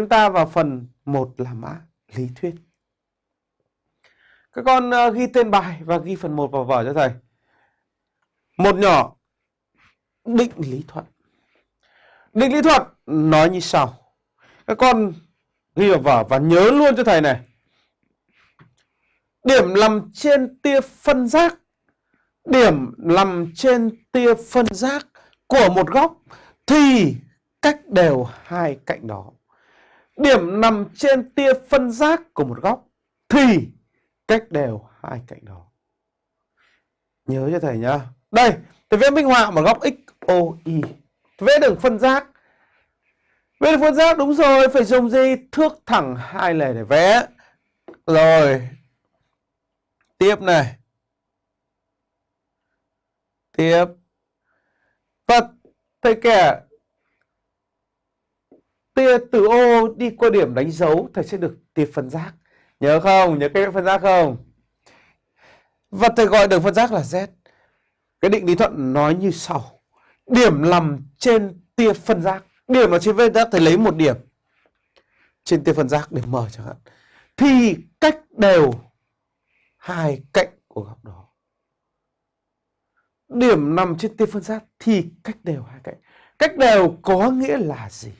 chúng ta vào phần 1 là mã lý thuyết. Các con ờ, ghi tên bài và ghi phần 1 vào vở cho thầy. Một nhỏ, định lý thuận. Định lý thuận nói như sau. Các con ghi vào vở và nhớ luôn cho thầy này. Điểm nằm trên tia phân giác Điểm nằm trên tia phân giác của một góc thì cách đều hai cạnh đó. Điểm nằm trên tia phân giác của một góc thì cách đều hai cạnh đó. Nhớ cho thầy nhá. Đây, thầy vẽ minh họa một góc XOY. Vẽ đường phân giác. Vẽ đường phân giác đúng rồi, phải dùng gì? Thước thẳng hai lề để vẽ. Rồi. Tiếp này. Tiếp. Và thầy kể từ ô đi qua điểm đánh dấu, thầy sẽ được tia phân giác. Nhớ không? Nhớ cái phân giác không? Và thầy gọi đường phân giác là Z. Cái định lý thuận nói như sau. Điểm nằm trên tia phân giác. Điểm ở trên phân giác, thầy lấy một điểm. Trên tia phân giác để mở chẳng hạn. Thì cách đều hai cạnh của góc đó. Điểm nằm trên tia phân giác, thì cách đều hai cạnh. Cách đều có nghĩa là gì?